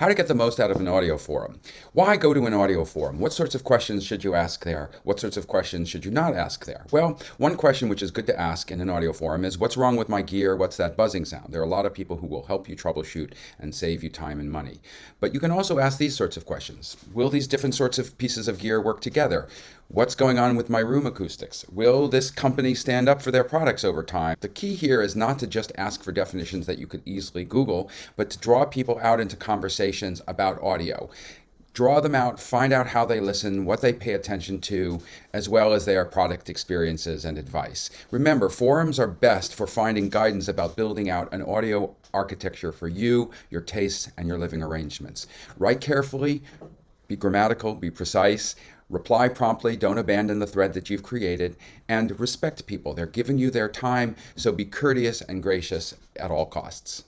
How to get the most out of an audio forum. Why go to an audio forum? What sorts of questions should you ask there? What sorts of questions should you not ask there? Well, one question which is good to ask in an audio forum is what's wrong with my gear? What's that buzzing sound? There are a lot of people who will help you troubleshoot and save you time and money. But you can also ask these sorts of questions. Will these different sorts of pieces of gear work together? What's going on with my room acoustics? Will this company stand up for their products over time? The key here is not to just ask for definitions that you could easily Google, but to draw people out into conversations about audio. Draw them out, find out how they listen, what they pay attention to, as well as their product experiences and advice. Remember, forums are best for finding guidance about building out an audio architecture for you, your tastes, and your living arrangements. Write carefully, be grammatical, be precise, reply promptly, don't abandon the thread that you've created, and respect people. They're giving you their time, so be courteous and gracious at all costs.